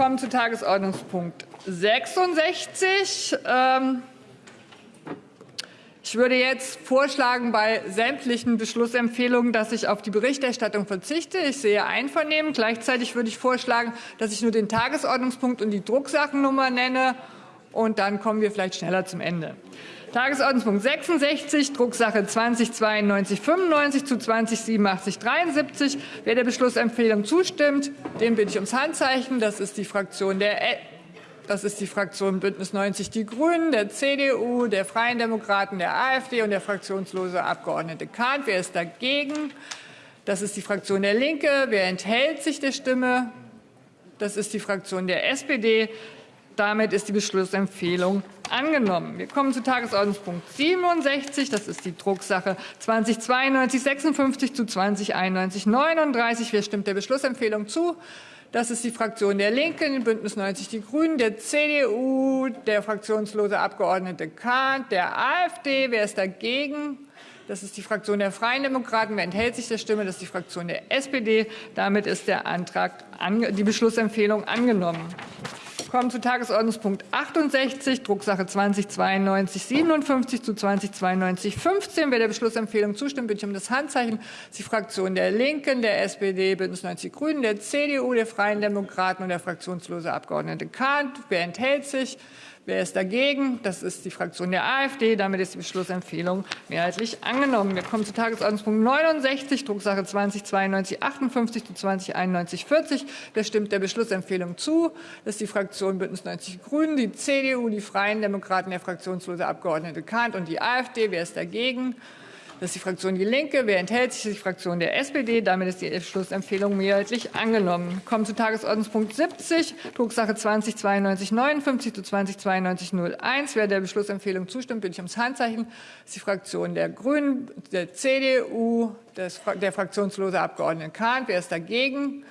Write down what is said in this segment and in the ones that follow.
kommen zu Tagesordnungspunkt 66. Ähm, ich würde jetzt vorschlagen, bei sämtlichen Beschlussempfehlungen, dass ich auf die Berichterstattung verzichte. Ich sehe Einvernehmen. Gleichzeitig würde ich vorschlagen, dass ich nur den Tagesordnungspunkt und die Drucksachennummer nenne. Und dann kommen wir vielleicht schneller zum Ende. Tagesordnungspunkt 66, Drucksache 209295 zu 208773. Wer der Beschlussempfehlung zustimmt, dem bitte ich ums Handzeichen. Das ist die Fraktion der das ist die Fraktion Bündnis 90 Die Grünen, der CDU, der Freien Demokraten, der AfD und der fraktionslose Abgeordnete Kahn. Wer ist dagegen? Das ist die Fraktion der Linke. Wer enthält sich der Stimme? Das ist die Fraktion der SPD. Damit ist die Beschlussempfehlung angenommen. Wir kommen zu Tagesordnungspunkt 67. Das ist die Drucksache 2092 56 zu 2091 39. Wer stimmt der Beschlussempfehlung zu? Das ist die Fraktion der Linken, Bündnis 90 Die Grünen, der CDU, der fraktionslose Abgeordnete Kahn, der AfD. Wer ist dagegen? Das ist die Fraktion der Freien Demokraten. Wer enthält sich der Stimme? Das ist die Fraktion der SPD. Damit ist der Antrag, die Beschlussempfehlung angenommen kommen zu Tagesordnungspunkt 68, Drucksache 2092 57 zu 2092 15. Wer der Beschlussempfehlung zustimmt, bitte ich um das Handzeichen. Das ist die Fraktion der Linken, der SPD, Bündnis 90 Grünen, der CDU, der Freien Demokraten und der fraktionslose Abgeordnete Kahn. Wer enthält sich? Wer ist dagegen? Das ist die Fraktion der AfD. Damit ist die Beschlussempfehlung mehrheitlich angenommen. Wir kommen zu Tagesordnungspunkt 69, Drucksache 2092 58 zu 2091 40. Wer stimmt der Beschlussempfehlung zu? Das ist die Fraktion Bündnis 90 Grünen, die CDU, die Freien Demokraten, der fraktionslose Abgeordnete Kahnt und die AfD. Wer ist dagegen? Das ist die Fraktion Die Linke. Wer enthält sich? Das ist die Fraktion der SPD. Damit ist die Schlussempfehlung mehrheitlich angenommen. Wir kommen zu Tagesordnungspunkt 70, Drucksache 2092 59 zu 2092 01. Wer der Beschlussempfehlung zustimmt, bitte ich ums Handzeichen. Das ist die Fraktion der Grünen, der CDU, der fraktionslose Abgeordnete Kahn. Wer ist dagegen?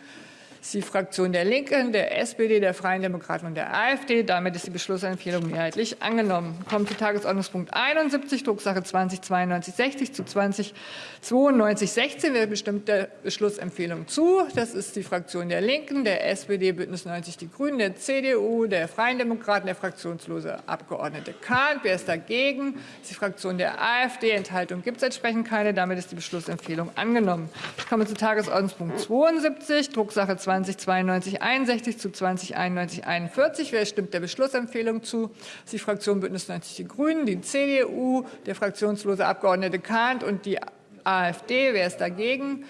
Ist die Fraktion der Linken, der SPD, der Freien Demokraten und der AfD. Damit ist die Beschlussempfehlung mehrheitlich angenommen. Kommen zu Tagesordnungspunkt 71, Drucksache 209260 zu 209216. Wer bestimmt der Beschlussempfehlung zu? Das ist die Fraktion der Linken, der SPD, Bündnis 90 Die Grünen, der CDU, der Freien Demokraten, der fraktionslose Abgeordnete Kahn. Wer ist dagegen? Das ist die Fraktion der AfD. Enthaltung gibt es entsprechend keine. Damit ist die Beschlussempfehlung angenommen. Ich komme zu Tagesordnungspunkt 72, Drucksache 20 2092 61 zu 2091 41. Wer stimmt der Beschlussempfehlung zu? Das ist die Fraktion Bündnis 90 Die Grünen, die CDU, der fraktionslose Abgeordnete Kahnt und die AfD. Wer ist dagegen?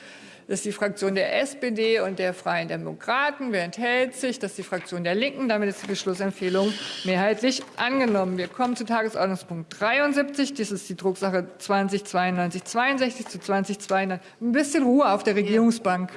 Das ist die Fraktion der SPD und der Freien Demokraten. Wer enthält sich? Das ist die Fraktion der Linken. Damit ist die Beschlussempfehlung mehrheitlich angenommen. Wir kommen zu Tagesordnungspunkt 73. Das ist die Drucksache 2092 62 zu 2092. Ein bisschen Ruhe auf der Regierungsbank.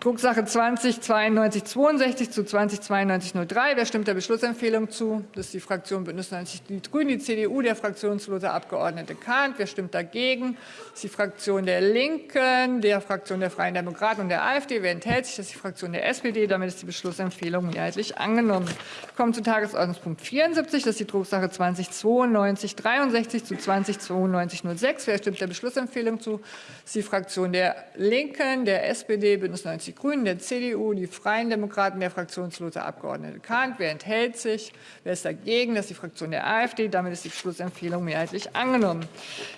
Drucksache 20 92 62 zu 20 92 03. Wer stimmt der Beschlussempfehlung zu? Das ist die Fraktion Bündnis 90 Die Grünen, die CDU, der fraktionslose Abgeordnete Kahnt. Wer stimmt dagegen? Das ist die Fraktion der Linken, der Fraktion der Freien Demokraten und der AfD. Wer enthält sich? Das ist die Fraktion der SPD. Damit ist die Beschlussempfehlung mehrheitlich angenommen. Wir kommen zu Tagesordnungspunkt 74. Das ist die Drucksache 20 92 63 zu 20 92 06. Wer stimmt der Beschlussempfehlung zu? Das ist die Fraktion der Linken, der SPD, Bündnis 90 die Grünen, der CDU, die Freien Demokraten, der fraktionslose Abgeordnete Kahnt. Wer enthält sich? Wer ist dagegen? Das ist die Fraktion der AfD. Damit ist die Beschlussempfehlung mehrheitlich angenommen.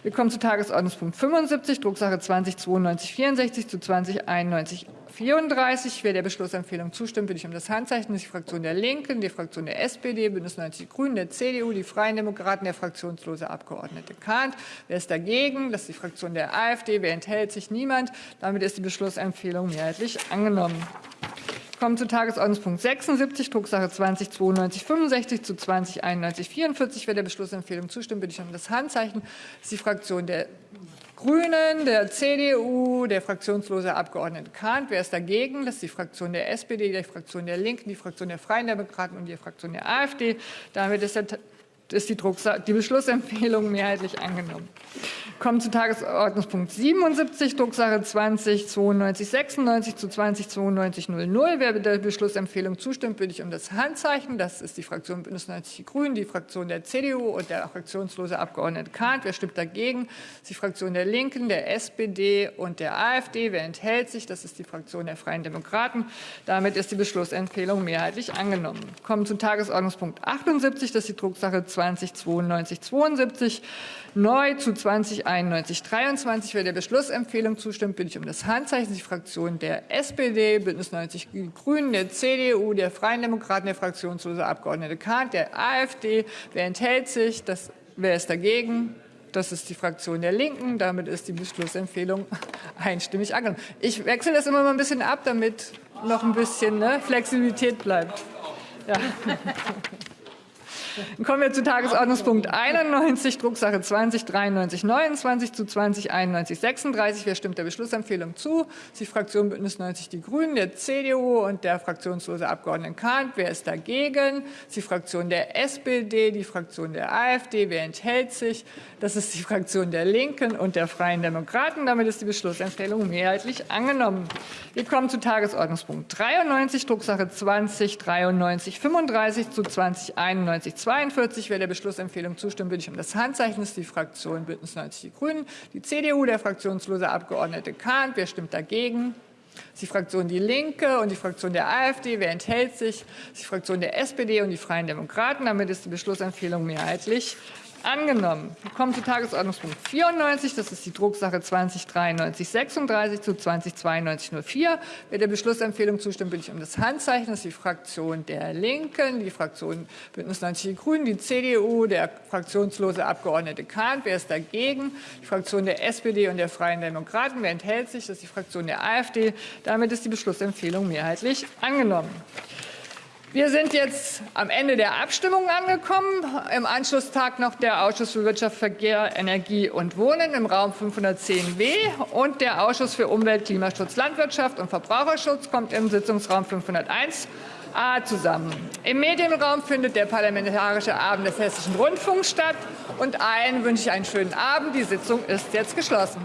Wir kommen zu Tagesordnungspunkt 75, Drucksache 20 92 64 zu 20 91 34. Wer der Beschlussempfehlung zustimmt, bitte ich um das Handzeichen. Das ist die Fraktion der Linken, die Fraktion der SPD, Bündnis 90 Die Grünen, der CDU, die Freien Demokraten, der fraktionslose Abgeordnete Kahnt. Wer ist dagegen? Das ist die Fraktion der AfD. Wer enthält sich? Niemand. Damit ist die Beschlussempfehlung mehrheitlich angenommen. Wir kommen zu Tagesordnungspunkt 76, Drucksache 20 92 65 zu 20 91 44. Wer der Beschlussempfehlung zustimmt, bitte ich um das Handzeichen. Das ist die Fraktion der Grünen, der CDU, der fraktionslose Abgeordnete Kahnt. Wer ist dagegen? Das ist die Fraktion der SPD, die Fraktion der Linken, die Fraktion der Freien Demokraten und die Fraktion der AfD. Damit ist, die, Beschlussempfehlung mehrheitlich angenommen. Kommen zu Tagesordnungspunkt 77, Drucksache 20 92 96 zu 20 92 00. Wer der Beschlussempfehlung zustimmt, bitte ich um das Handzeichen. Das ist die Fraktion Bündnis 90 Die Grünen, die Fraktion der CDU und der fraktionslose Abgeordnete Kahnt. Wer stimmt dagegen? Das ist die Fraktion der Linken, der SPD und der AfD. Wer enthält sich? Das ist die Fraktion der Freien Demokraten. Damit ist die Beschlussempfehlung mehrheitlich angenommen. Wir kommen zu Tagesordnungspunkt 78, das ist die Drucksache 20 92 72 neu zu 20 91 23. Wer der Beschlussempfehlung zustimmt, bitte ich um das Handzeichen. Die Fraktion der SPD, Bündnis 90 Die Grünen, der CDU, der Freien Demokraten, der fraktionslose Abgeordnete Kahnt, der AfD. Wer enthält sich? Das, wer ist dagegen? Das ist die Fraktion der Linken. Damit ist die Beschlussempfehlung einstimmig angenommen. Ich wechsle das immer mal ein bisschen ab, damit noch ein bisschen ne, Flexibilität bleibt. Ja. Dann kommen wir zu Tagesordnungspunkt 91, Drucksache 20 93 29 zu 20 91 36. Wer stimmt der Beschlussempfehlung zu? Das die Fraktion Bündnis 90 Die Grünen, der CDU und der fraktionslose Abgeordnete Kahnt. Wer ist dagegen? Das die Fraktion der SPD, die Fraktion der AfD. Wer enthält sich? Das ist die Fraktion der Linken und der Freien Demokraten. Damit ist die Beschlussempfehlung mehrheitlich angenommen. Wir kommen zu Tagesordnungspunkt 93, Drucksache 20 93 35 zu 20 91 42. Wer der Beschlussempfehlung zustimmt, bitte ich um das Handzeichen. Das ist die Fraktion Bündnis 90 Die Grünen, die CDU, der fraktionslose Abgeordnete Kahn. Wer stimmt dagegen? Das ist die Fraktion Die Linke und die Fraktion der AfD. Wer enthält sich? Das ist die Fraktion der SPD und die Freien Demokraten. Damit ist die Beschlussempfehlung mehrheitlich angenommen. Wir kommen zu Tagesordnungspunkt 94. Das ist die Drucksache 2093 36 zu 2092 04. Wer der Beschlussempfehlung zustimmt, bitte ich um das Handzeichen. Das ist die Fraktion der Linken, die Fraktion Bündnis 90 Die Grünen, die CDU, der fraktionslose Abgeordnete Kahn. Wer ist dagegen? Die Fraktion der SPD und der Freien Demokraten. Wer enthält sich? Das ist die Fraktion der AfD. Damit ist die Beschlussempfehlung mehrheitlich angenommen. Wir sind jetzt am Ende der Abstimmung angekommen. Im Anschlusstag noch der Ausschuss für Wirtschaft, Verkehr, Energie und Wohnen im Raum 510b und der Ausschuss für Umwelt, Klimaschutz, Landwirtschaft und Verbraucherschutz kommt im Sitzungsraum 501 A zusammen. Im Medienraum findet der Parlamentarische Abend des Hessischen Rundfunks statt. Und allen wünsche ich einen schönen Abend. Die Sitzung ist jetzt geschlossen.